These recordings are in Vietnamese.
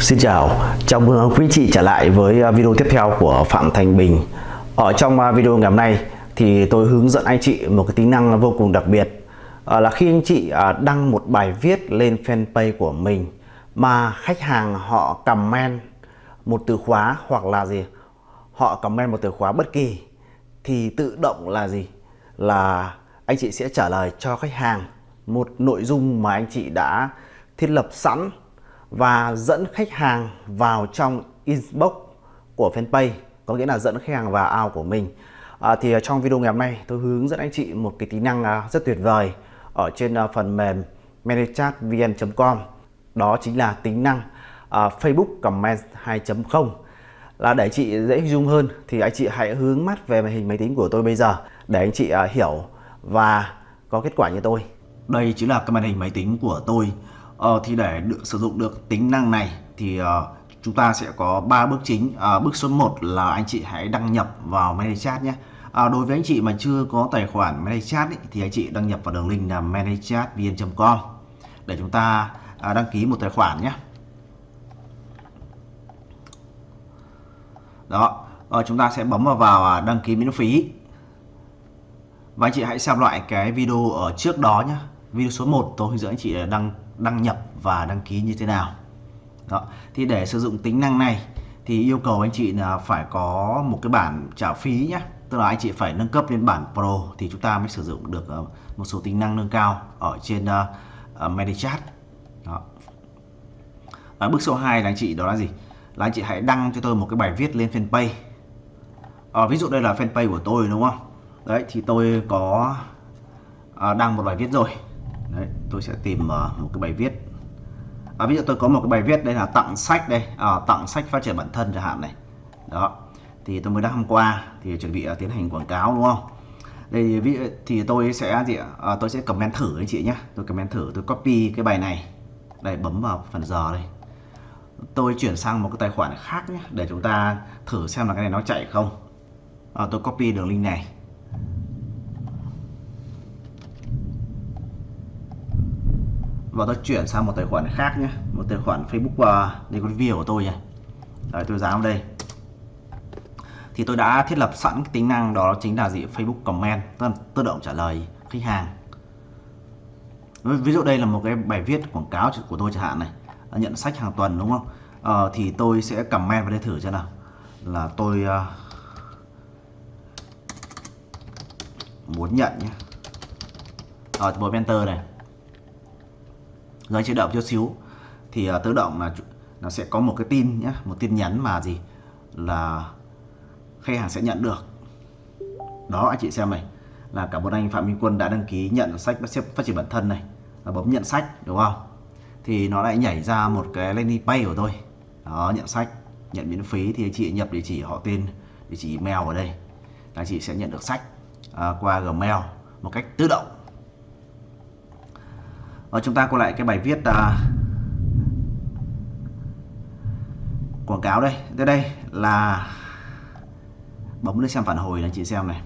Xin chào, chào mừng quý chị trở lại với à, video tiếp theo của Phạm Thành Bình. Ở trong à, video ngày hôm nay thì tôi hướng dẫn anh chị một cái tính năng vô cùng đặc biệt. Ờ, là khi anh chị à, đăng một bài viết lên fanpage của mình Mà khách hàng họ comment một từ khóa hoặc là gì Họ comment một từ khóa bất kỳ Thì tự động là gì? Là anh chị sẽ trả lời cho khách hàng một nội dung mà anh chị đã thiết lập sẵn và dẫn khách hàng vào trong inbox của fanpage có nghĩa là dẫn khách hàng vào ao của mình. À, thì trong video ngày hôm nay tôi hướng dẫn anh chị một cái tính năng à, rất tuyệt vời ở trên à, phần mềm manychatvn.com đó chính là tính năng uh, Facebook Comment 2.0 là để chị dễ hình dung hơn thì anh chị hãy hướng mắt về màn hình máy tính của tôi bây giờ để anh chị uh, hiểu và có kết quả như tôi. Đây chính là cái màn hình máy tính của tôi. Ờ, thì để được sử dụng được tính năng này thì uh, chúng ta sẽ có 3 bước chính. Uh, bước số 1 là anh chị hãy đăng nhập vào ManyChat nhé. À, đối với anh chị mà chưa có tài khoản ManyChat ý, thì anh chị đăng nhập vào đường link là manychatvn.com để chúng ta à, đăng ký một tài khoản nhé. Đó, à, chúng ta sẽ bấm vào vào à, đăng ký miễn phí. Và anh chị hãy xem lại cái video ở trước đó nhé. Video số 1 tôi hướng dẫn anh chị đăng đăng nhập và đăng ký như thế nào. Đó. Thì để sử dụng tính năng này thì yêu cầu anh chị là phải có một cái bản trả phí nhé tức là anh chị phải nâng cấp lên bản Pro thì chúng ta mới sử dụng được ờ, một số tính năng nâng cao ở trên ờ, ờ, uh, ManyChat đó. Và bước số 2 là anh chị đó là gì? Là anh chị hãy đăng cho tôi một cái bài viết lên fanpage. À, ví dụ đây là fanpage của tôi đúng không? Đấy thì tôi có uh, đăng một bài viết rồi. Đấy, tôi sẽ tìm uh, một cái bài viết. À, ví dụ tôi có một cái bài viết đây là tặng sách đây. À, tặng sách phát triển bản thân chẳng hạn này. Đó thì tôi mới đăng hôm qua thì chuẩn bị uh, tiến hành quảng cáo đúng không? Đây thì tôi sẽ gì à, tôi sẽ comment thử anh chị nhé tôi comment thử tôi copy cái bài này. Đây bấm vào phần giờ đây. Tôi chuyển sang một cái tài khoản khác nhé để chúng ta thử xem là cái này nó chạy không. À, tôi copy đường link này. Và tôi chuyển sang một tài khoản khác nhé. Một tài khoản Facebook uh, đây có view của tôi nhé. Đấy, tôi dán vào đây. Thì tôi đã thiết lập sẵn cái tính năng đó chính là gì? Facebook comment. Tức là tự động trả lời khách hàng. Ví dụ đây là một cái bài viết quảng cáo của tôi chẳng hạn này. Nhận sách hàng tuần đúng không? Ờ, thì tôi sẽ comment vào đây thử cho nào. Là tôi uh, muốn nhận nhé. Ờ, Ở bấm enter này rồi chế động chút xíu. Thì ờ, uh, tự động là nó sẽ có một cái tin nhé một tin nhắn mà gì là khách hàng sẽ nhận được. Đó anh chị xem này là cả một anh Phạm Minh Quân đã đăng ký nhận sách phát triển bản thân này là bấm nhận sách đúng không? Thì nó lại nhảy ra một cái landing page của tôi. Đó nhận sách nhận miễn phí thì anh chị nhập địa chỉ họ tên địa chỉ email ở đây là anh chị sẽ nhận được sách à, qua Gmail một cách tự động và chúng ta quay lại cái bài viết à, quảng cáo đây. Tới đây là bấm lên xem phản hồi này chị xem này.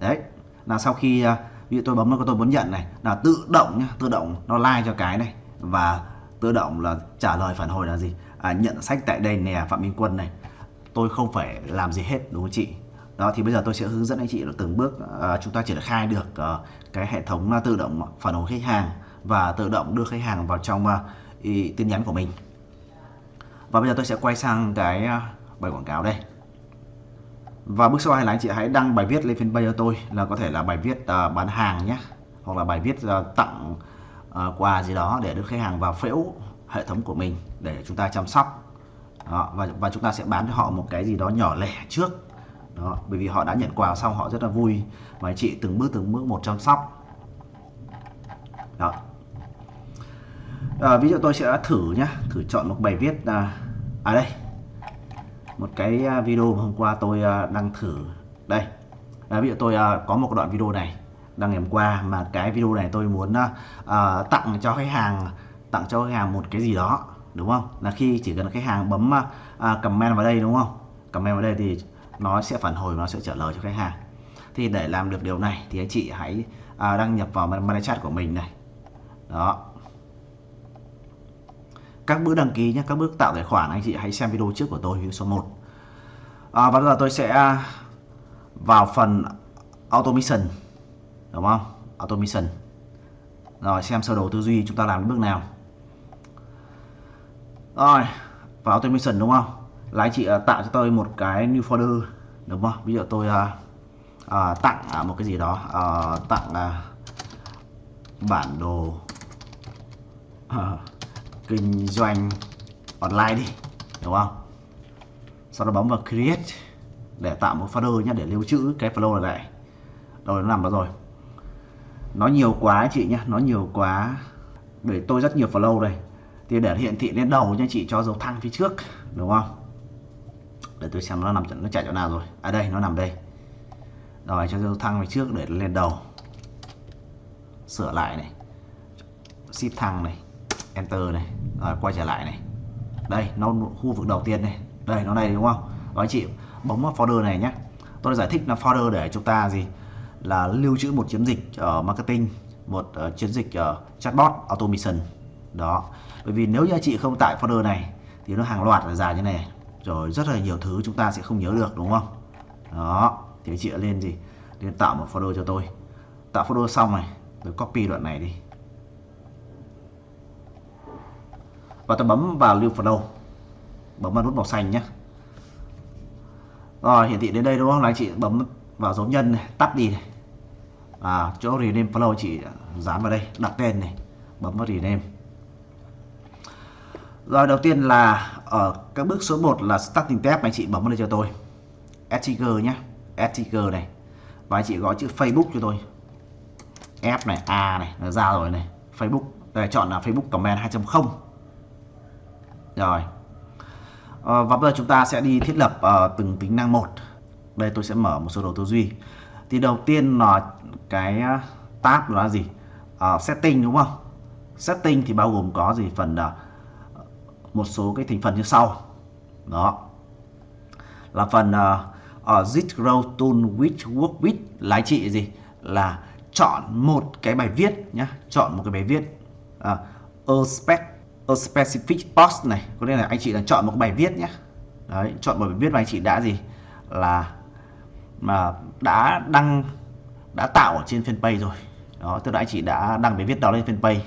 Đấy là sau khi à, ví dụ tôi bấm nó tôi muốn nhận này là tự động nhá tự động nó like cho cái này và tự động là trả lời phản hồi là gì? À, nhận sách tại đây nè phạm minh quân này. Tôi không phải làm gì hết đúng không chị? Đó thì bây giờ tôi sẽ hướng dẫn anh chị là từng bước uh, chúng ta triển khai được uh, cái hệ thống uh, tự động phản hồi khách hàng và tự động đưa khách hàng vào trong à, uh, ý, tin nhắn của mình. Và bây giờ tôi sẽ quay sang cái uh, bài quảng cáo đây. Và bước sau hai là anh chị hãy đăng bài viết lên fanpage cho tôi là có thể là bài viết uh, bán hàng nhé hoặc là bài viết uh, tặng uh, quà gì đó để đưa khách hàng vào phễu hệ thống của mình để chúng ta chăm sóc. Đó, và, và chúng ta sẽ bán cho họ một cái gì đó nhỏ lẻ trước đó, bởi vì họ đã nhận quà xong họ rất là vui. Và anh chị từng bước từng bước một chăm sóc. Đó. À, ví dụ tôi sẽ thử nhá. Thử chọn một bài viết à, à đây. Một cái à, video mà hôm qua tôi à, đăng thử. Đây. À, ví dụ tôi à, có một đoạn video này đăng ngày hôm qua mà cái video này tôi muốn à, à tặng cho khách hàng tặng cho khách hàng một cái gì đó đúng không? Là khi chỉ cần khách hàng bấm à, à comment vào đây đúng không? Comment vào đây thì nó sẽ phản hồi nó sẽ trả lời cho khách hàng. Thì để làm được điều này thì anh chị hãy à, đăng nhập vào ManyChat của mình này. Đó. Các bước đăng ký nhé các bước tạo tài khoản anh chị hãy xem video trước của tôi video số 1 à, và bây giờ tôi sẽ à, vào phần automation đúng không? Automation. Rồi xem sơ đồ tư duy chúng ta làm bước nào. Rồi vào automation đúng không? Là anh chị uh, tạo cho tôi một cái new folder đúng không? Ví dụ tôi uh, uh, tặng uh, một cái gì đó uh, tặng uh, bản đồ uh, kinh doanh online đi đúng không? Sau đó bấm vào create để tạo một folder nhé để lưu trữ cái flow này lại. Rồi nó nằm đó rồi. Nó nhiều quá chị nhé nó nhiều quá. Để tôi rất nhiều flow đây. Thì để hiển thị lên đầu nha chị cho dấu thăng phía trước đúng không? Để tôi xem nó nằm nó chạy chỗ nào rồi. À đây nó nằm đây. Rồi cho tôi thăng về trước để lên đầu. Sửa lại này. Shift thăng này. Enter này. Rồi quay trở lại này. Đây nó khu vực đầu tiên này. Đây nó này đúng không? Đó anh chị bấm vào folder này nhé. Tôi giải thích là folder để chúng ta gì? Là lưu trữ một chiến dịch ở uh, marketing một uh, chiến dịch uh, chatbot automation. Đó. Bởi vì nếu như anh chị không tải folder này thì nó hàng loạt là dài như này rồi, rất là nhiều thứ chúng ta sẽ không nhớ được, đúng không? Đó, thì chị lên gì? Lên tạo một folder cho tôi. Tạo folder xong này, tôi copy đoạn này đi. Và tôi bấm vào lưu folder bấm vào nút màu xanh nhé rồi, hiển thị đến đây đúng không? Là chị bấm vào dấu nhân này, tắt đi này. À chỗ rename flow chị dán vào đây, đặt tên này. Bấm vào rename. Rồi, đầu tiên là ở các bước số 1 là starting tab anh chị bấm vào đây cho tôi. Ettiger nhé Ettiger này. Và anh chị gõ chữ Facebook cho tôi. F này A này là ra rồi này. Facebook đây chọn là Facebook comment 2.0 rồi. À, và bây giờ chúng ta sẽ đi thiết lập uh, từng tính năng một. Đây tôi sẽ mở một số đồ tư duy. Thì đầu tiên là cái tab là gì? Uh, setting đúng không? Setting thì bao gồm có gì? Phần uh, một số cái thành phần như sau. Đó. Là phần uh, uh, zit Grow tool which work with là chị gì? Là chọn một cái bài viết nhá chọn một cái bài viết uh, a spec a specific post này. Có nghĩa là anh chị là chọn một cái bài viết nhé đấy chọn một bài viết mà anh chị đã gì? Là mà đã đăng đã tạo ở trên fanpage rồi. Đó tức là anh chị đã đăng bài viết đó lên fanpage.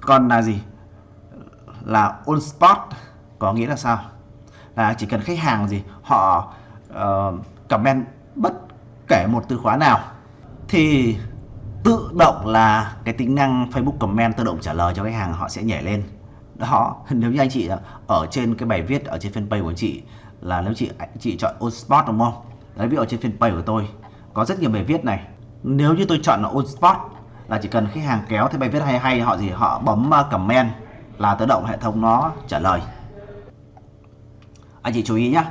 Còn là gì? Là on spot có nghĩa là sao? Là chỉ cần khách hàng gì họ uh, comment bất kể một từ khóa nào thì tự động là cái tính năng Facebook comment tự động trả lời cho khách hàng họ sẽ nhảy lên. Đó nếu như anh chị ở trên cái bài viết ở trên fanpage của anh chị là nếu chị anh chị chọn on spot đúng không? Đấy ví dụ trên fanpage của tôi có rất nhiều bài viết này. Nếu như tôi chọn là on spot là chỉ cần khách hàng kéo thấy bài viết hay hay họ gì họ bấm ờ, comment là tự động hệ thống nó trả lời. Anh chị chú ý nhé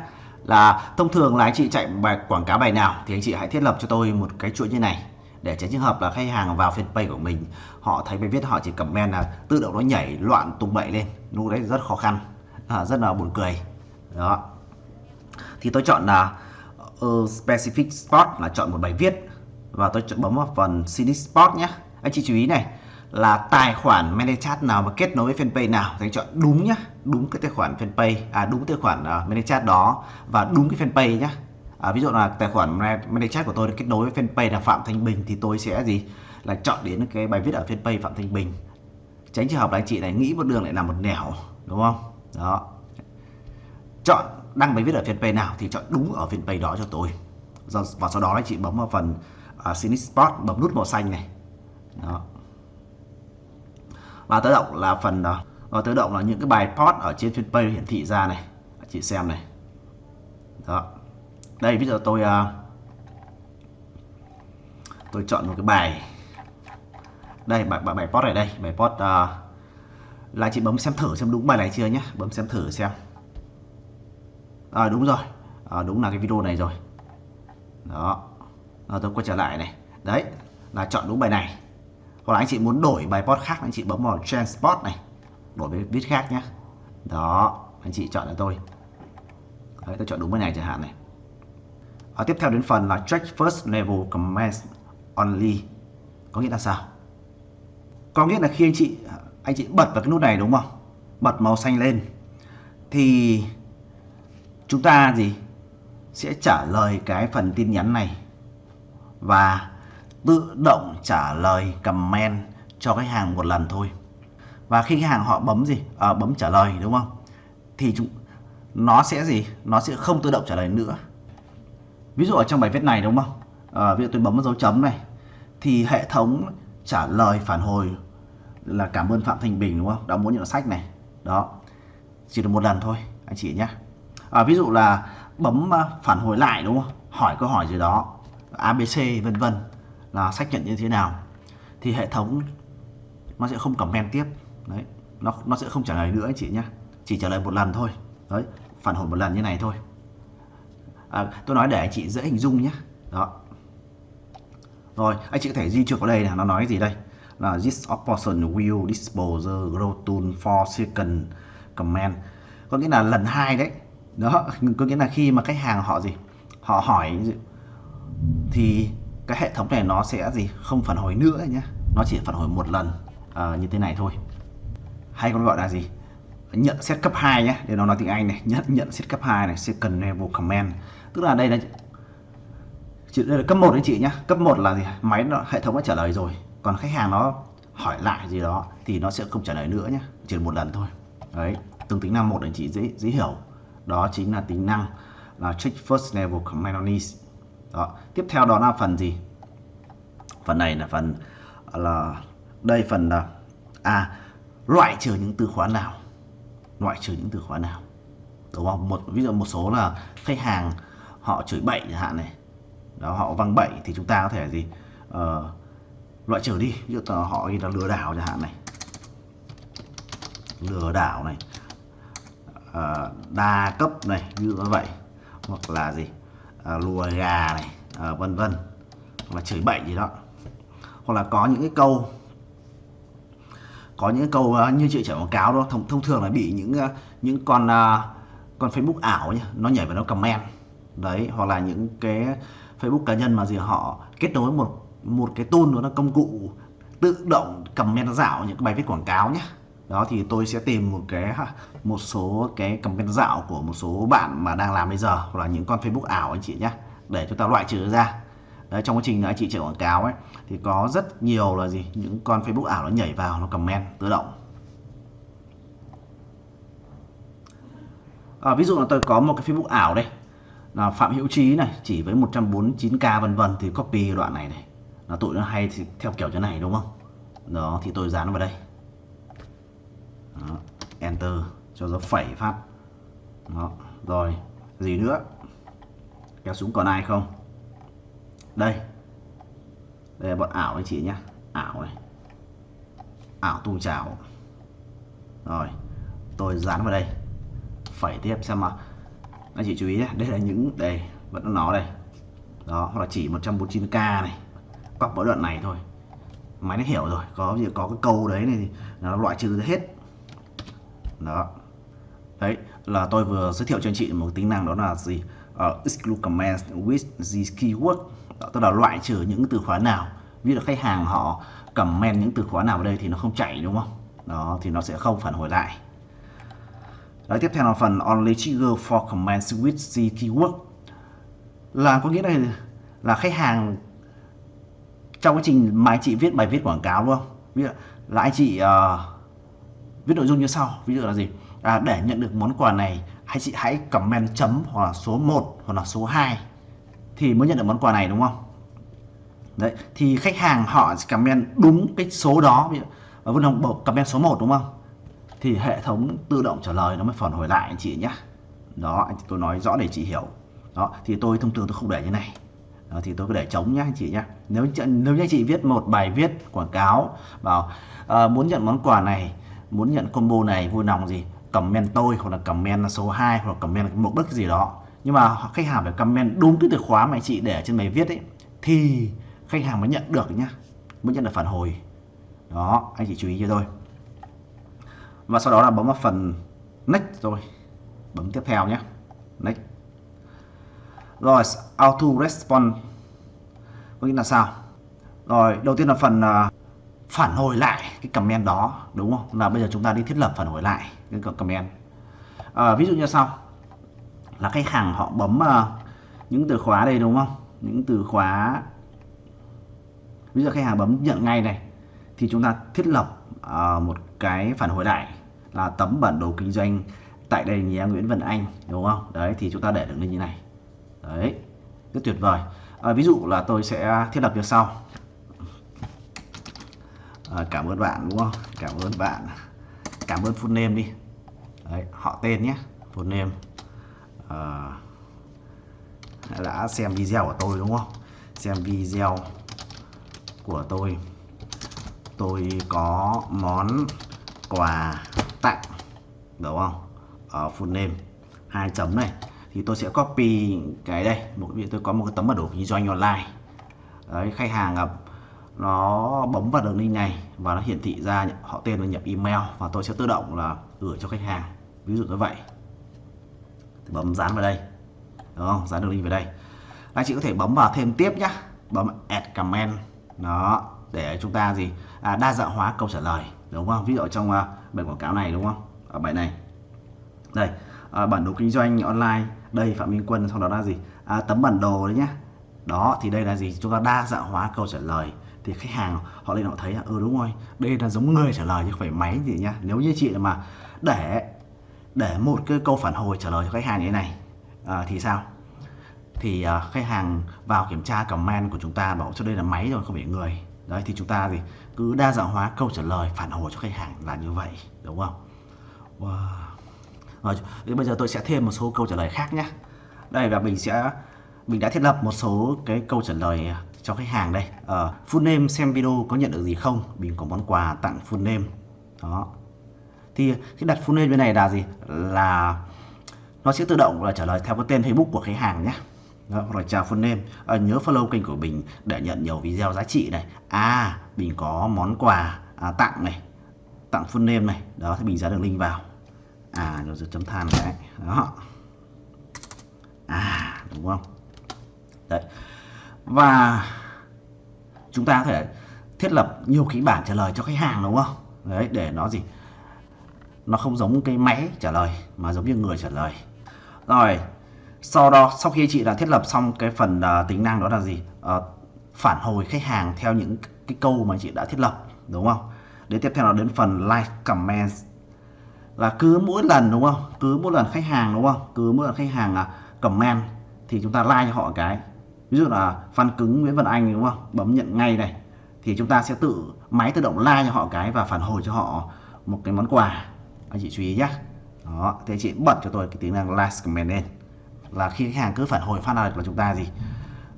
là thông thường là anh chị chạy bài quảng cáo bài nào thì anh chị hãy thiết lập cho tôi một cái chuỗi như này để tránh trường hợp là khách hàng vào fanpage của mình họ thấy bài viết họ chỉ comment là tự động nó nhảy loạn tung bậy lên lúc đấy rất khó khăn à, rất là buồn cười. Đó. Thì tôi chọn là uh, specific spot là chọn một bài viết và tôi chọn bấm vào phần CD spot nhé anh chị chú ý này là tài khoản ManyChat nào mà kết nối với fanpage nào? Thì chọn đúng nhá đúng cái tài khoản fanpage à đúng tài khoản uh, ManyChat đó và đúng cái fanpage nhá. À, ví dụ là tài khoản ManyChat của tôi được kết nối với fanpage là Phạm Thanh Bình thì tôi sẽ gì? Là chọn đến cái bài viết ở fanpage Phạm Thanh Bình. Tránh trường hợp là anh chị này nghĩ một đường lại là một nẻo đúng không? Đó. Chọn đăng bài viết ở fanpage nào thì chọn đúng ở fanpage đó cho tôi. Và sau đó anh chị bấm vào phần à, uh, Cynic Spot bấm nút màu xanh này. Đó và tự động là phần ờ, ờ, uh, tự động là những cái bài post ở trên fanpage hiển thị ra này. Chị xem này. Đó. Đây ví dụ tôi uh, tôi chọn một cái bài. Đây bài bài, bài post này đây. Bài post uh, là chị bấm xem thử xem đúng bài này chưa nhé bấm xem thử xem. À, đúng rồi. À, đúng là cái video này rồi. Đó. À, tôi quay trở lại này. Đấy là chọn đúng bài này hoặc là anh chị muốn đổi bài post khác, anh chị bấm vào transport này. Đổi với viết khác nhé đó, anh chị chọn cho tôi. Đấy, tôi chọn đúng cái này chẳng hạn này. Ở tiếp theo đến phần là check first level comments only. Có nghĩa là sao? Có nghĩa là khi anh chị anh chị bật vào cái nút này đúng không? Bật màu xanh lên. Thì chúng ta gì? Sẽ trả lời cái phần tin nhắn này. Và tự động trả lời comment cho khách hàng một lần thôi. Và khi khách hàng họ bấm gì? À, bấm trả lời đúng không? Thì chúng nó sẽ gì? Nó sẽ không tự động trả lời nữa. Ví dụ ở trong bài viết này đúng không? À, ví dụ tôi bấm vào dấu chấm này thì hệ thống trả lời phản hồi là cảm ơn Phạm Thanh Bình đúng không? Đã muốn nhận sách này. Đó. Chỉ được một lần thôi anh chị nhé. À, ví dụ là bấm à, phản hồi lại đúng không? Hỏi câu hỏi gì đó ABC vân vân là xác nhận như thế nào thì hệ thống nó sẽ không comment tiếp. Đấy nó nó sẽ không trả lời nữa anh chị nhé chỉ trả lời một lần thôi. Đấy phản hồi một lần như này thôi. À, tôi nói để anh chị dễ hình dung nhé đó. Rồi anh chị có thể di chuyển vào đây là nó nói gì đây? Là this option will dispose grow tool for second comment có nghĩa là lần hai đấy. Đó có nghĩa là khi mà khách hàng họ gì? Họ hỏi thì cái hệ thống này nó sẽ gì? Không phản hồi nữa nhé nó chỉ phản hồi một lần uh, như thế này thôi. Hay còn gọi là gì? Nhận xét cấp 2 nhé để nó nói tiếng Anh này. Nhận nhận xét cấp 2 này. Second level comment tức là đây là chị đây là cấp 1 đấy chị nhé cấp 1 là gì? Máy nó, hệ thống đã trả lời rồi. Còn khách hàng nó hỏi lại gì đó thì nó sẽ không trả lời nữa nhé chỉ một lần thôi. Đấy. Tương tính năng một để chị dễ dễ hiểu. Đó chính là tính năng là check first level comment on needs đó. Tiếp theo đó là phần gì? Phần này là phần là đây phần là à loại trừ những từ khóa nào? Loại trừ những từ khóa nào? Đúng không? Một ví dụ một số là khách hàng họ chửi bậy chẳng hạn này. Đó họ văng bậy thì chúng ta có thể gì? Ờ, loại trừ đi. Ví dụ họ là lừa đảo chẳng hạn này. Lừa đảo này. À, đa cấp này như vậy. Hoặc là gì? À, lùa gà này à, vân vân. Hoặc là chửi bậy gì đó. Hoặc là có những cái câu có những câu uh, như chị chạy quảng cáo đó thông, thông thường là bị những uh, những con uh, con Facebook ảo nhá nó nhảy vào nó comment. Đấy hoặc là những cái Facebook cá nhân mà gì họ kết nối một một cái tool đó là công cụ tự động comment dạo những cái bài viết quảng cáo nhé đó thì tôi sẽ tìm một cái một số cái comment dạo của một số bạn mà đang làm bây giờ hoặc là những con Facebook ảo anh chị nhé để chúng ta loại trừ ra. Đấy, trong quá trình anh chị chạy quảng cáo ấy thì có rất nhiều là gì những con Facebook ảo nó nhảy vào nó comment tự động. À, ví dụ là tôi có một cái Facebook ảo đây. Là Phạm Hữu Trí này chỉ với 149k vân vân thì copy đoạn này này. Là tụi nó hay thì theo kiểu thế này đúng không? Đó thì tôi dán vào đây đó, enter cho dấu phẩy phát. Đó rồi gì nữa? Kéo xuống còn ai không? Đây. Đây là bọn ảo anh chị nhé ảo này. Ảo tung chảo. Rồi tôi dán vào đây. Phẩy tiếp xem mà anh chị chú ý nhé đây là những đây vẫn nó đây. Đó hoặc là chỉ 149k này. Cọc mỗi đoạn này thôi. Máy nó hiểu rồi có gì có cái câu đấy này nó loại trừ hết đó. Đấy là tôi vừa giới thiệu cho anh chị một tính năng đó là gì? Uh, exclude comments with these keyword đó, tức là loại trừ những từ khóa nào. Ví dụ khách hàng họ comment những từ khóa nào vào đây thì nó không chạy đúng không? Đó thì nó sẽ không phản hồi lại. Đấy, tiếp theo là phần only trigger for commands with the keyword là có nghĩa là là khách hàng trong quá trình mà anh chị viết bài viết quảng cáo đúng không? Ví dụ là anh chị uh, viết nội dung như sau ví dụ là gì? À, để nhận được món quà này anh chị hãy comment chấm hoặc là số 1 hoặc là số 2 thì mới nhận được món quà này đúng không? Đấy thì khách hàng họ comment đúng cái số đó ví dụ à, Vân Hồng comment số 1 đúng không? Thì hệ thống tự động trả lời nó mới phản hồi lại anh chị nhé đó anh tôi nói rõ để chị hiểu. Đó thì tôi thông thường tôi không để như này. Đó, thì tôi cứ để trống nhá anh chị nhé nếu nếu như anh chị viết một bài viết quảng cáo bảo uh, muốn nhận món quà này muốn nhận combo này vui lòng gì? Comment tôi hoặc là comment số 2 hoặc là comment một bất gì đó. Nhưng mà khách hàng phải comment đúng cái từ khóa mà anh chị để trên bài viết ấy thì khách hàng mới nhận được nhá. Mới nhận được phản hồi. Đó anh chị chú ý cho tôi. Và sau đó là bấm vào phần next rồi. Bấm tiếp theo nhé next. Rồi auto response có nghĩa là sao? Rồi đầu tiên là phần uh, phản hồi lại cái comment đó đúng không? Là bây giờ chúng ta đi thiết lập phản hồi lại cái comment. À, ví dụ như sau. Là khách hàng họ bấm uh, những từ khóa đây đúng không? Những từ khóa. Ví dụ khách hàng bấm nhận ngay này thì chúng ta thiết lập uh, một cái phản hồi lại là tấm bản đồ kinh doanh tại đây nhà Nguyễn Văn Anh đúng không? Đấy thì chúng ta để được như này. Đấy rất tuyệt vời. À, ví dụ là tôi sẽ thiết lập như sau à, cảm ơn bạn đúng không? Cảm ơn bạn. Cảm ơn full name đi. Đấy, họ tên nhé full name. À, đã xem video của tôi đúng không? Xem video của tôi. Tôi có món quà tặng đúng không? Ở full name. Hai chấm này. Thì tôi sẽ copy cái đây. Một vì tôi có một cái tấm bản đồ kinh doanh online. Đấy khách hàng gặp nó bấm vào đường link này và nó hiển thị ra họ tên và nhập email và tôi sẽ tự động là gửi cho khách hàng. Ví dụ như vậy. Thì bấm dán vào đây. Đúng không? Dán đường link vào đây. Anh chị có thể bấm vào thêm tiếp nhá. Bấm add comment. Đó để chúng ta gì? À, đa dạng hóa câu trả lời. Đúng không? Ví dụ trong uh, bài quảng cáo này đúng không? Ở bài này. Đây à, bản đồ kinh doanh online. Đây phạm minh quân sau đó là gì? À, tấm bản đồ đấy nhá. Đó thì đây là gì? Chúng ta đa dạng hóa câu trả lời thì khách hàng họ lên họ thấy là ừ đúng rồi đây là giống người trả lời chứ không phải máy gì nhá. Nếu như chị mà để để một cái câu phản hồi trả lời cho khách hàng như thế này à, thì sao? Thì à, khách hàng vào kiểm tra comment của chúng ta bảo cho đây là máy rồi không phải người. Đấy thì chúng ta thì cứ đa dạng hóa câu trả lời phản hồi cho khách hàng là như vậy đúng không? Wow. rồi bây giờ tôi sẽ thêm một số câu trả lời khác nhé đây và mình sẽ mình đã thiết lập một số cái câu trả lời cho khách hàng đây. Uh, full name xem video có nhận được gì không? Mình có món quà tặng full name. Đó. Thì khi đặt full name bên này là gì? Là nó sẽ tự động là trả lời theo cái tên Facebook của khách hàng nhé. Đó, rồi chào full name. À, nhớ follow kênh của mình để nhận nhiều video giá trị này. À mình có món quà à, tặng này tặng full name này. Đó thì mình dán đường link vào. À rồi chấm than cái đó. À đúng không? Đấy và chúng ta có thể thiết lập nhiều kịch bản trả lời cho khách hàng đúng không? Đấy để nó gì? Nó không giống cái máy trả lời mà giống như người trả lời. Rồi sau đó sau khi chị đã thiết lập xong cái phần uh, tính năng đó là gì? Uh, phản hồi khách hàng theo những cái câu mà chị đã thiết lập đúng không? Đến tiếp theo là đến phần like comment. Là cứ mỗi lần đúng không? Cứ mỗi lần khách hàng đúng không? Cứ mỗi lần khách hàng uh, comment thì chúng ta like cho họ cái ví dụ là Phan cứng, Nguyễn Văn Anh, đúng không? Bấm nhận ngay này. Thì chúng ta sẽ tự máy tự động like cho họ cái và phản hồi cho họ một cái món quà. Anh chị chú ý nhé đó thì chị bật cho tôi cái tính năng like comment lên. Là khi khách hàng cứ phản hồi phát là chúng ta gì?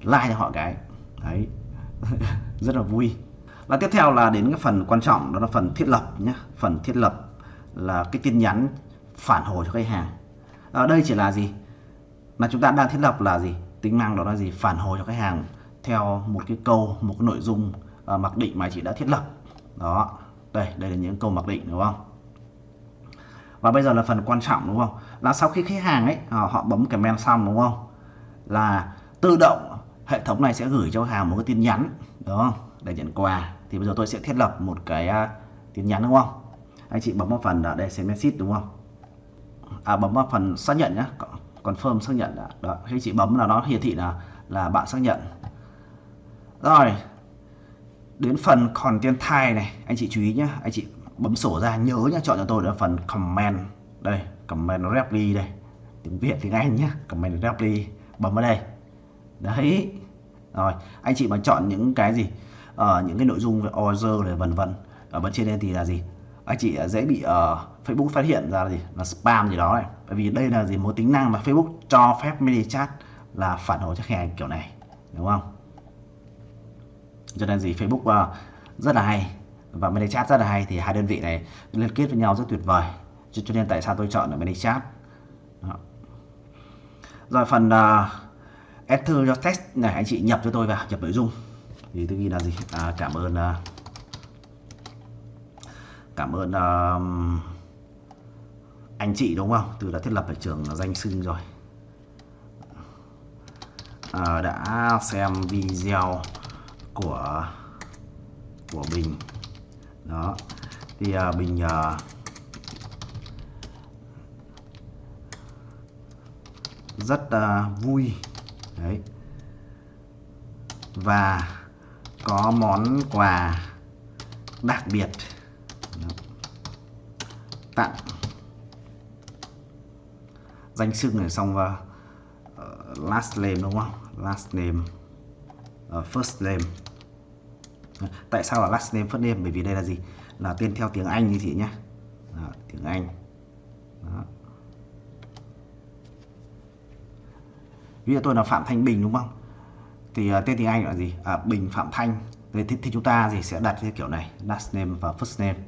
Like cho họ cái. Đấy. Rất là vui. Và tiếp theo là đến cái phần quan trọng, đó là phần thiết lập nhé phần thiết lập là cái tin nhắn phản hồi cho khách hàng. Ở đây chỉ là gì? Là chúng ta đang thiết lập là gì? Tính năng đó là gì? Phản hồi cho khách hàng theo một cái câu một cái nội dung uh, mặc định mà chị đã thiết lập. Đó đây đây là những câu mặc định đúng không? Và bây giờ là phần quan trọng đúng không? Là sau khi khách hàng ấy họ, họ bấm comment xong đúng không? Là tự động hệ thống này sẽ gửi cho khách hàng một cái tin nhắn đúng không? Để nhận quà. Thì bây giờ tôi sẽ thiết lập một cái uh, tin nhắn đúng không? Anh chị bấm vào phần uh, đây sẽ message đúng không? À bấm vào phần xác nhận nhé confirm xác nhận đã. đó khi chị bấm là nó hiển thị là là bạn xác nhận. Rồi đến phần content type này anh chị chú ý nhé anh chị bấm sổ ra nhớ nhá chọn cho tôi là phần comment. Đây comment reply đây. Tiếng Việt tiếng Anh nhé comment reply bấm vào đây. Đấy. Rồi anh chị mà chọn những cái gì? Ở ờ, những cái nội dung về order này vân ờ, vân ở bên trên đây thì là gì? Anh chị ờ, dễ bị uh, Facebook phát hiện ra là gì? Là spam gì đó này. Bởi vì đây là gì? Một tính năng mà Facebook cho phép ManyChat là phản hồi cho khách hàng kiểu này đúng không? Cho nên gì? Facebook uh, rất là hay. Và ManyChat rất là hay thì hai đơn vị này liên kết với nhau rất tuyệt vời. Cho, cho nên tại sao tôi chọn ở ManyChat đó. rồi phần uh, enter your text này anh chị nhập cho tôi vào nhập nội dung. Thì tôi ghi là gì? À, cảm ơn uh, cảm ơn uh, anh chị đúng không? Từ đã thiết lập ở trường danh sưng rồi. À, đã xem video của của bình. Đó. Thì à, bình à, rất à, vui. Đấy. Và có món quà đặc biệt tặng danh xưng này xong vào uh, last name đúng không? Last name uh, first name. Tại sao là last name first name? Bởi vì đây là gì? Là tên theo tiếng Anh như chị nhé. Đó, tiếng Anh. Đó. ví dụ tôi là Phạm Thanh Bình đúng không? Thì uh, tên tiếng Anh là gì? À, Bình Phạm Thanh. Thì, thì, thì chúng ta gì sẽ đặt theo kiểu này last name và first name.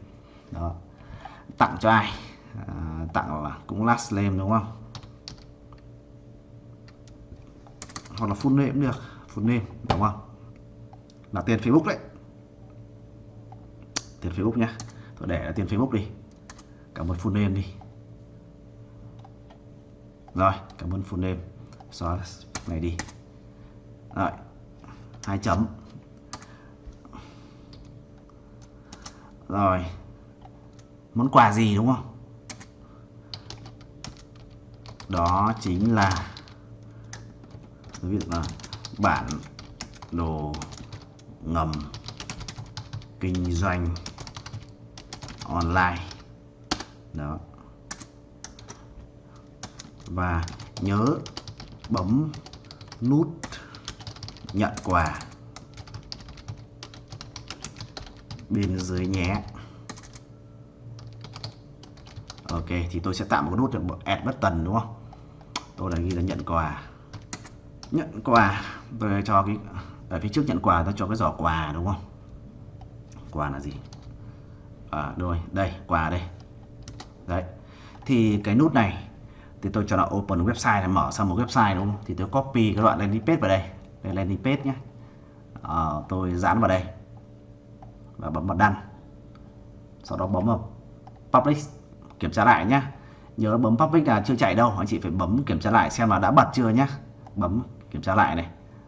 Đó tặng cho ai? À, tặng là cũng last name đúng không? Hoặc là full name cũng được full name đúng không? Là tiền Facebook đấy. Tiền Facebook nhá. Tôi để là tiền Facebook đi. Cảm ơn full name đi. Rồi cảm ơn full name. Xóa này đi. Rồi hai chấm. Rồi món quà gì đúng không? Đó chính là, ví là bản đồ ngầm kinh doanh online. Đó. Và nhớ bấm nút nhận quà. Bên dưới nhé ok thì tôi sẽ tạo một nút add button đúng không? Tôi đã ghi là nhận quà. Nhận quà. Tôi cho cái ở phía trước nhận quà tôi cho cái giỏ quà đúng không? Quà là gì? À, rồi đây quà đây. Đấy. Thì cái nút này thì tôi cho là open website này mở sang một website đúng không? Thì tôi copy cái đoạn landing page vào đây. Đây landing page nhé à, ờ, tôi dán vào đây. Và bấm vào đăng sau đó bấm vào publish kiểm tra lại nhé nhớ bấm public là chưa chạy đâu anh chị phải bấm kiểm tra lại xem là đã bật chưa nhé bấm kiểm tra lại này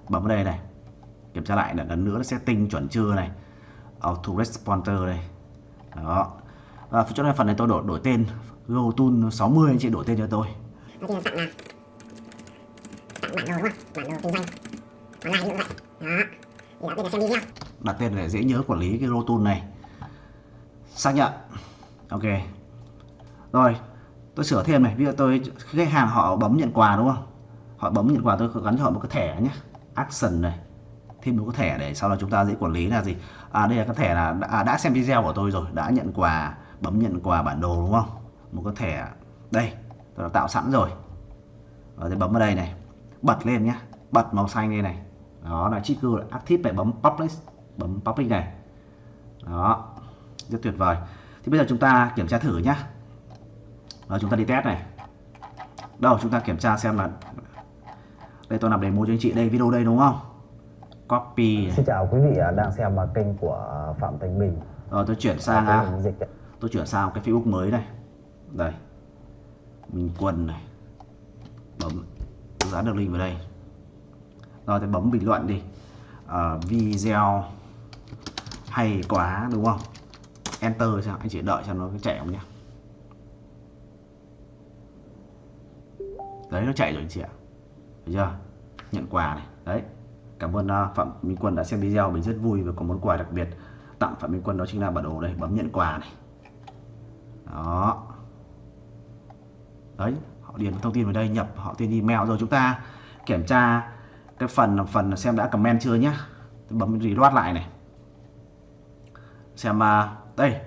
bấm vào đây này kiểm tra lại lần nữa setting chuẩn chưa này auto responder đây đó. Và chỗ này phần này tôi đổi đổi tên GoTool 60 anh chị đổi tên cho tôi. Tặng là tặng bản đồ đúng không? Bản đồ kinh doanh. Online như vậy? Đó. Thì đặt tên là xem video. Đặt tên để dễ nhớ quản lý cái GoTool này. Xác nhận. Ok rồi tôi sửa thêm này. Ví dụ tôi khách hàng họ bấm nhận quà đúng không? Họ bấm nhận quà tôi gắn cho họ một cái thẻ nhé. Action này. Thêm một cái thẻ để sau đó chúng ta dễ quản lý là gì? À đây là cái thẻ là đã, đã xem video của tôi rồi. Đã nhận quà bấm nhận quà bản đồ đúng không? Một cái thẻ đây tôi đã tạo sẵn rồi. Và tôi bấm vào đây này. Bật lên nhé. Bật màu xanh đây này. Đó là trigger active phải bấm public bấm public này. Đó rất tuyệt vời. Thì bây giờ chúng ta kiểm tra thử nhé rồi chúng ta đi test này. Đâu chúng ta kiểm tra xem là đây tôi làm demo cho anh chị đây video đây đúng không? Copy. Xin chào quý vị đang xem kênh của Phạm Thành Bình. Rồi tôi chuyển sang dịch tôi chuyển sang cái Facebook mới này. Đây. Mình quần này. Bấm. Dán được link vào đây. Rồi thì bấm bình luận đi. À, video hay quá đúng không? Enter cho anh chị đợi cho nó chạy không nhé đấy nó chạy rồi anh chị ạ. Thấy chưa? Nhận quà này. Đấy cảm ơn uh, phạm minh quân đã xem video mình rất vui và có món quà đặc biệt. Tặng phạm minh quân đó chính là bản đồ đây bấm nhận quà này. Đó. Đấy họ điền thông tin vào đây nhập họ tên email. Rồi chúng ta kiểm tra cái phần phần xem đã comment chưa nhé tôi bấm reload lại này. Xem uh, đây.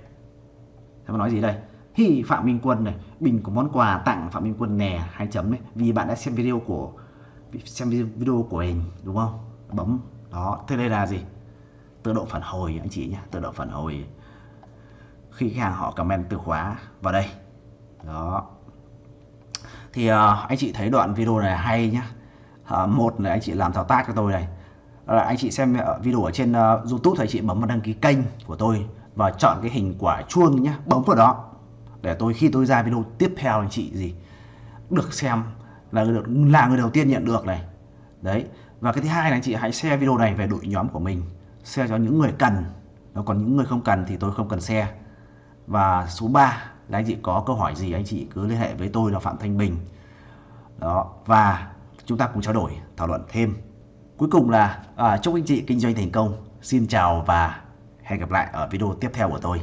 Xem nói gì đây? Hi phạm minh quân này. Bình có món quà tặng phạm minh quân nè hai chấm đấy vì bạn đã xem video của xem video của mình đúng không? Bấm đó thế đây là gì? Tự động phản hồi anh chị nhá tự động phản hồi. Khi khách hàng họ comment từ khóa vào đây. Đó. Thì uh, anh chị thấy đoạn video này hay nhá. Uh, một là anh chị làm thao tác cho tôi này. Là anh chị xem video ở trên uh, YouTube thì anh chị bấm vào đăng ký kênh của tôi và chọn cái hình quả chuông nhá bấm vào đó để tôi khi tôi ra video tiếp theo anh chị gì được xem là người, là người đầu tiên nhận được này. Đấy và cái thứ hai là anh chị hãy share video này về đội nhóm của mình share cho những người cần. Nó còn những người không cần thì tôi không cần share. Và số 3 là anh chị có câu hỏi gì anh chị cứ liên hệ với tôi là Phạm Thanh Bình. Đó và chúng ta cùng trao đổi thảo luận thêm. Cuối cùng là à, chúc anh chị kinh doanh thành công. Xin chào và hẹn gặp lại ở video tiếp theo của tôi.